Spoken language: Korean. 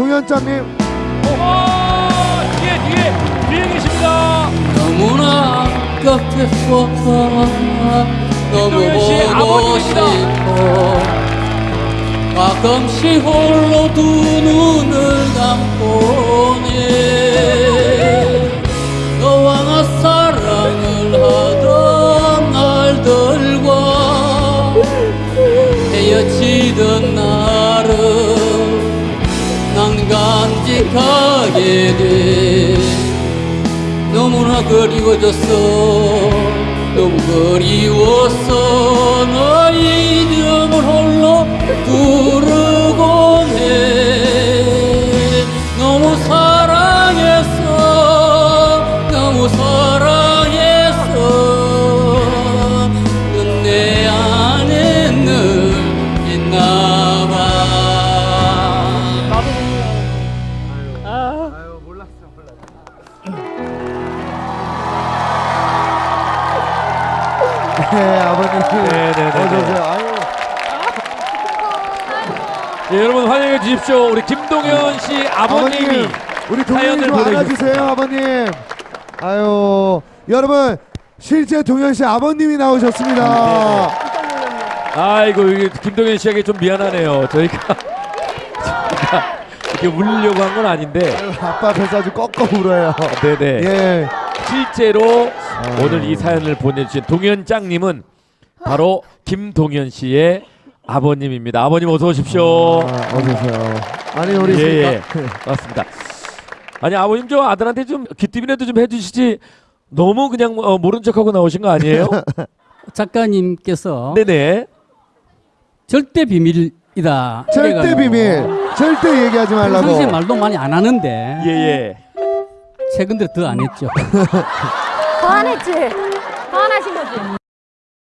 동현장님 어, 뒤에 뒤에 뒤에 계십니다. 너무나 아깝겠어 너무 보고. 싶어 가끔씩 홀로 두 눈을 감고네 너와 나 사랑을 하던 날들과 헤어지던 날 간직하게 돼. 너무나 그리워졌어. 너무 그리웠어 네 아버님. 네, 네, 네, 어서 네. 오세요. 아유. 예, 여러분 환영해 주십시오. 우리 김동현 씨 아버님이 아버님 우리 동현이 사연을 좀 안아주세요 아버님. 아유 여러분 실제 동현 씨 아버님이 나오셨습니다. 아이고 이게 김동현 씨에게 좀 미안하네요. 저희가 저희가 이렇게 울리려고 한 건 아닌데, 아유, 아빠 앞에서 아주 꺾어 울어요. 네네. 예. 실제로 오늘 이 사연을 보내주신 동현짱님은 바로 김동현 씨의 아버님입니다. 아버님 어서 오십시오. 아, 어서 오세요 아니 우리 예, 예. 그- 맞습니다. 아니 아버님 저 아들한테 좀 귀뜸이라도 좀 해주시지. 너무 그냥 어, 모른 척하고 나오신 거 아니에요? 작가님께서 네네. 절대 비밀이다. 절대 비밀 절대 얘기하지 말라고 평상시에 말도 많이 안 하는데 예예. 최근 들어 더 안 했죠. 안 하신 거지?